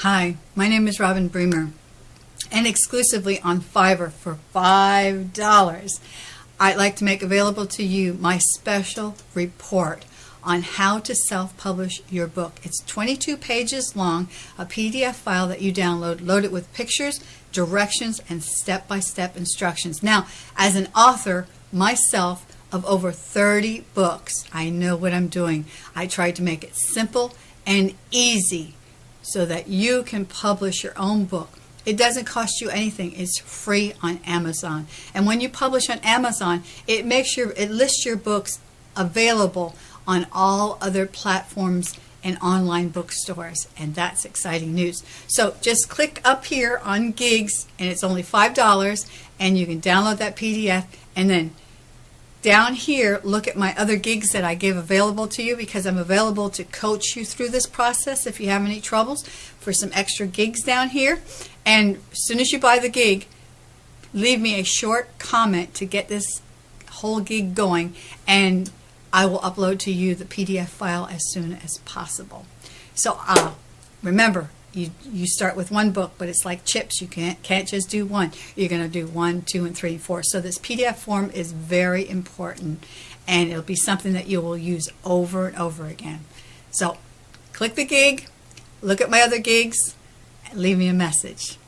Hi, my name is Robin Bremer, and exclusively on Fiverr for $5, I'd like to make available to you my special report on how to self-publish your book. It's 22 pages long, a PDF file that you download, load it with pictures, directions, and step-by-step instructions. Now, as an author myself of over 30 books, I know what I'm doing. I tried to make it simple and easy so that you can publish your own book. It doesn't cost you anything. It's free on Amazon. And when you publish on Amazon, it makes your it lists your books available on all other platforms and online bookstores and that's exciting news. So just click up here on gigs and it's only $5 and you can download that PDF and then down here, look at my other gigs that I give available to you because I'm available to coach you through this process if you have any troubles for some extra gigs down here. And as soon as you buy the gig, leave me a short comment to get this whole gig going and I will upload to you the PDF file as soon as possible. So uh, remember, you, you start with one book, but it's like chips. You can't, can't just do one. You're going to do one, two, and three, and four. So this PDF form is very important, and it'll be something that you will use over and over again. So click the gig, look at my other gigs, and leave me a message.